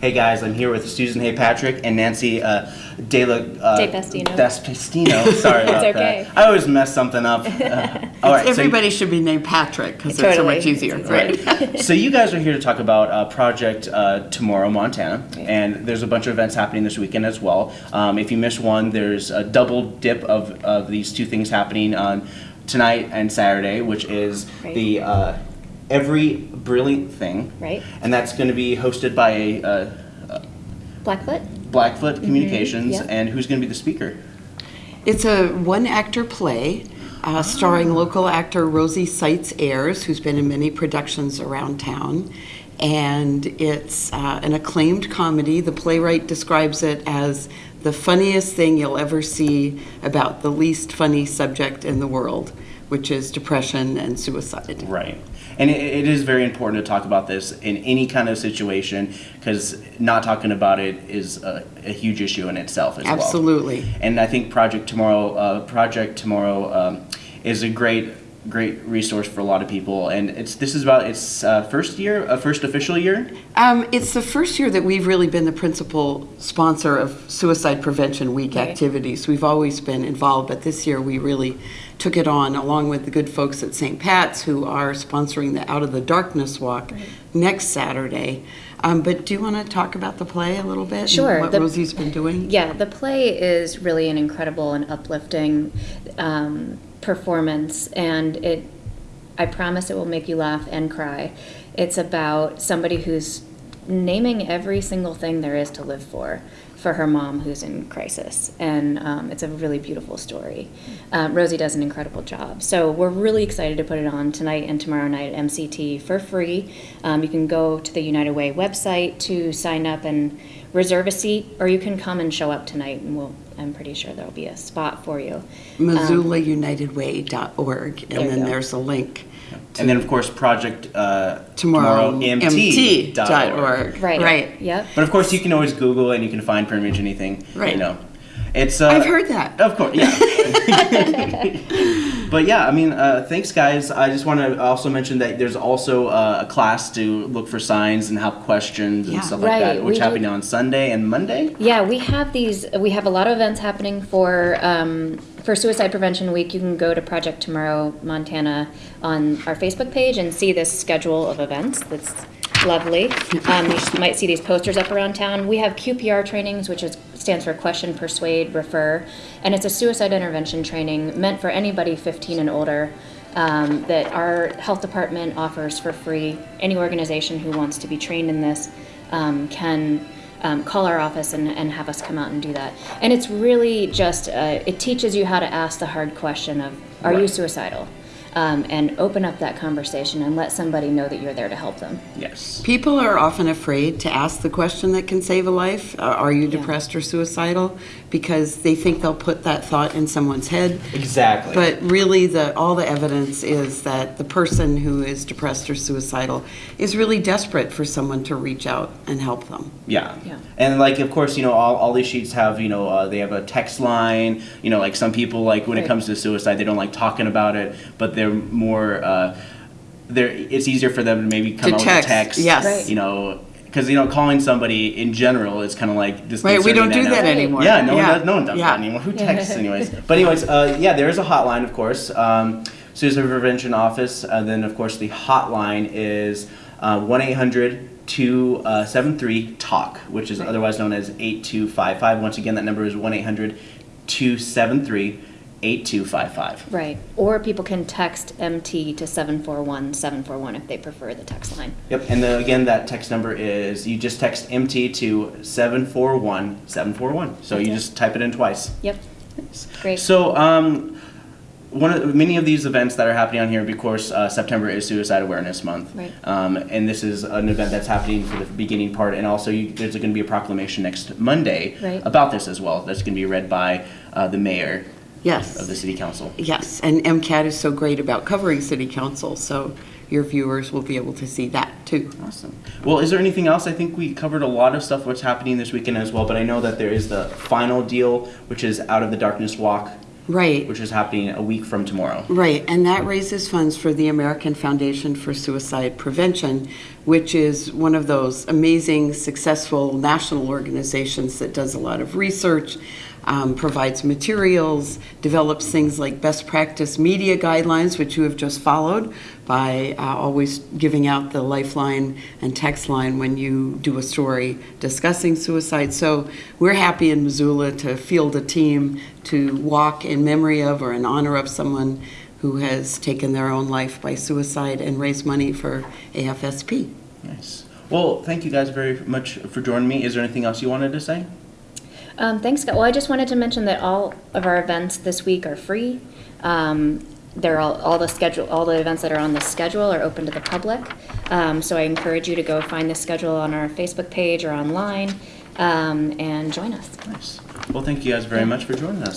Hey guys, I'm here with Susan Hay Patrick and Nancy uh, De La uh, De Pastino. Despestino. Sorry about okay. that. I always mess something up. Uh, all right, so- Everybody should be named Patrick because it's so much easier. It's Right. so you guys are here to talk about uh, Project uh, Tomorrow Montana, and there's a bunch of events happening this weekend as well. Um, if you miss one, there's a double dip of, of these two things happening on tonight and Saturday, which is Right. the uh, Every Brilliant Thing, Right. and that's going to be hosted by a, uh Blackfoot? Blackfoot Communications, yep. and who's going to be the speaker? It's a one-actor play uh, starring local actor Rosie Seitz Ayers, who's been in many productions around town. And it's uh, an acclaimed comedy. The playwright describes it as the funniest thing you'll ever see about the least funny subject in the world, which is depression and suicide. Right. And it, it is very important to talk about this in any kind of situation because not talking about it is a, a huge issue in itself as well. Absolutely. And I think Project Tomorrow, uh, Project Tomorrow, um, is a great, great resource for a lot of people. And it's this is about its uh, first year, uh, first official year. Um, it's the first year that we've really been the principal sponsor of Suicide Prevention Week Right. activities. We've always been involved, but this year we really took it on along with the good folks at St. Pat's who are sponsoring the Out of the Darkness Walk next Saturday. Um, but do you want to talk about the play a little bit? Sure. What The- Rosie's been doing? Yeah, the play is really an incredible and uplifting um, performance, and it. I promise it will make you laugh and cry. It's about somebody who's naming every single thing there is to live for, for her mom who's in crisis, and um, it's a really beautiful story. Um, Rosie does an incredible job, so we're really excited to put it on tonight and tomorrow night at MCT for free. Um, you can go to the United Way website to sign up and reserve a seat, or you can come and show up tonight, and we'll. I'm pretty sure there'll be a spot for you. MissoulaUnitedWay.org, and There you then go. there's a link. And then, of course, Project uh, Tomorrow, MT dot org. MT.org. Right. Right. Yep. But of course, you can always Google and you can find pretty much anything. Right. You know, it's. Uh, I've heard that. Of course, yeah. but yeah, I mean, uh, thanks, guys. I just want to also mention that there's also uh, a class to look for signs and have questions and Yeah. stuff like that, which we do- happening on Sunday and Monday. Yeah, we have these. We have a lot of events happening for um, for Suicide Prevention Week. You can go to Project Tomorrow Montana on our Facebook page and see this schedule of events. That's lovely. Um, you might see these posters up around town. We have QPR trainings, which is, stands for Question, Persuade, Refer, and it's a suicide intervention training meant for anybody 15 and older. Um, that our health department offers for free. Any organization who wants to be trained in this um, can um, call our office and, and have us come out and do that. And it's really just, uh, it teaches you how to ask the hard question of, are you suicidal? Um, and open up that conversation and let somebody know that you're there to help them. Yes. People are often afraid to ask the question that can save a life uh, Are you Yeah. depressed or suicidal? Because they think they'll put that thought in someone's head. Exactly. But really, the, all the evidence is that the person who is depressed or suicidal is really desperate for someone to reach out and help them. Yeah. Yeah. And like, of course, you know, all, all these sheets have, you know, uh, they have a text line. You know, like some people, like when it comes to suicide, they don't like talking about it, but they're more, uh, they're, it's easier for them to maybe come To out text, with a text. yes. Right. You know, because, you know, calling somebody in general is kind of like Right? We don't do that now. anymore. Yeah, no one does. No one does Yeah. that anymore. Who texts, anyways? But anyways, uh, yeah, there is a hotline, of course. Um, Suicide Prevention Office. And then, of course, the hotline is uh, one eight hundred two seven three talk, which is otherwise known as eight two five five. Once again, that number is one eight hundred two seven three eight two five five. Right. Or people can text MT to 741 741 if they prefer the text line. Yep, and then again, that text number is you just text MT to seven four one seven four one. So you Okay. just type it in twice. Yep. Great. So, um, one of many of these events that are happening on here, of course, uh, September is Suicide Awareness Month, Right. um, and this is an event that's happening for the beginning part, and also you, there's going to be a proclamation next Monday Right. about this as well. That's going to be read by uh, the mayor Yes. of the city council. Yes, and MCAT is so great about covering city council, so your viewers will be able to see that too. Awesome. Well, is there anything else? I think we covered a lot of stuff what's happening this weekend as well, but I know that there is the final deal, which is Out of the Darkness Walk Right. which is happening a week from tomorrow. Right, and that raises funds for the American Foundation for Suicide Prevention, which is one of those amazing, successful national organizations that does a lot of research, um, provides materials, develops things like best practice media guidelines, which you have just followed by uh, always giving out the lifeline and text line when you do a story discussing suicide. So we're happy in Missoula to field a team to walk in memory of or in honor of someone who has taken their own life by suicide and raise money for AFSP. Nice. Well, thank you guys very much for joining me. Is there anything else you wanted to say? Um, thanks, Scott. Well, I just wanted to mention that all of our events this week are free. Um, they're all, all the schedule, all the events that are on the schedule are open to the public. Um, so I encourage you to go find the schedule on our Facebook page or online, um, and join us. Nice. Well, thank you guys very much for joining us.